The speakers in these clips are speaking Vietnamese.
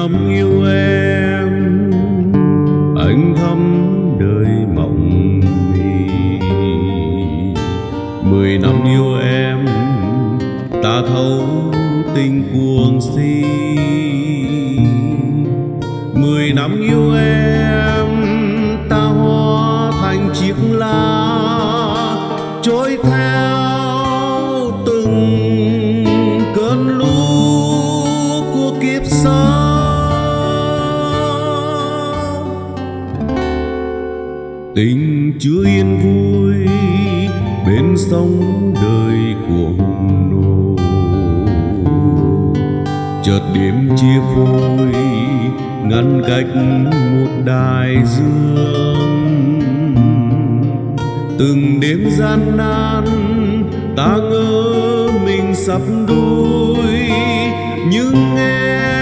năm yêu em, anh thắm đời mộng mì mười năm yêu em, ta thấu tình cuồng si. Mười năm yêu em, ta hóa thành chiếc lá trôi theo tình chưa yên vui bên sông đời cuồng nổ chợt đêm chia phôi ngăn cách một đại dương. Từng đêm gian nan, ta ngỡ mình sắp đuôi nhưng em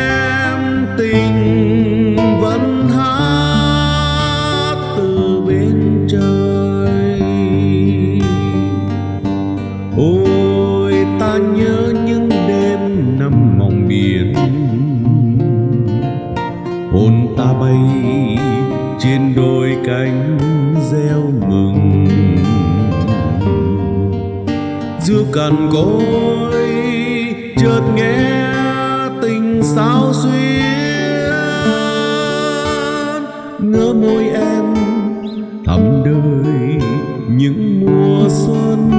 hồn ta bay trên đôi cánh gieo mừng. Giữa cằn cối chợt nghe tình sao xuyên. Ngỡ môi em thắm đời những mùa xuân.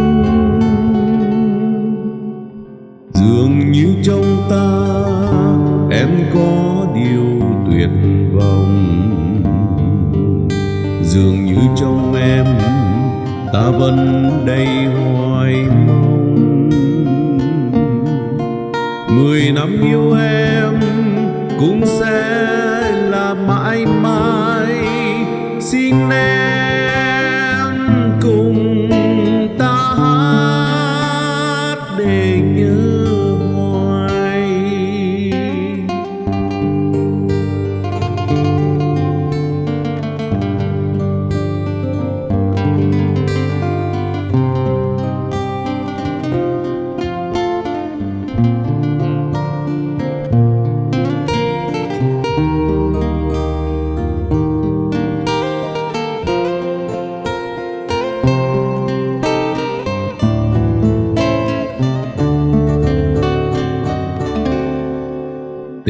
Dường như trong ta dường như trong em, ta vẫn đầy hoài mong. Mười năm yêu em cũng sẽ là mãi mãi, xin em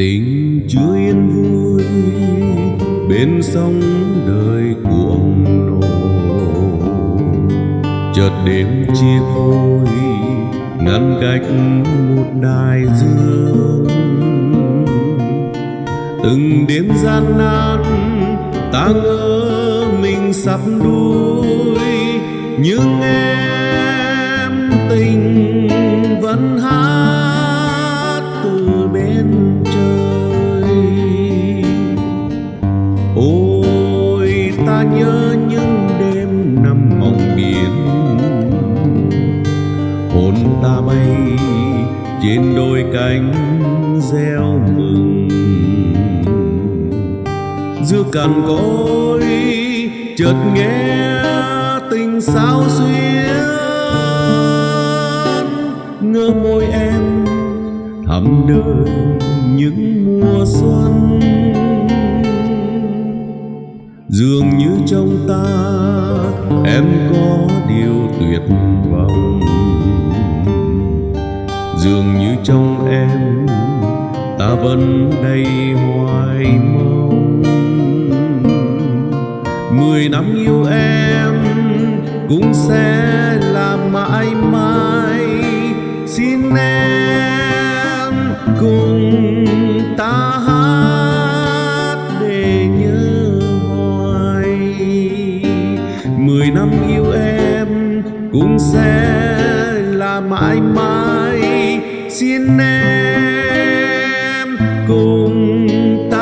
tình chưa yên vui, bên sông đời cuồng nổ chợt đêm chia phôi ngăn cách một đại dương từng đêm gian nan ta ngỡ mình sắp đuôi, nhưng em tình vẫn hát từ bên trời. Ôi ta nhớ những đêm nằm mộng biển hồn ta bay trên đôi cánh gieo mừng giữa cằn cối chợt nghe tình sao xuyên. Ngỡ môi em thắm đời những mùa xuân. Dường như trong ta em có điều tuyệt vọng. Dường như trong em ta vẫn đầy hoài mong. Mười năm yêu em cũng sẽ là mãi mãi. Xin em cùng ta hát để nhớ hoài. Mười năm yêu em cũng sẽ là mãi mãi. Xin em cùng ta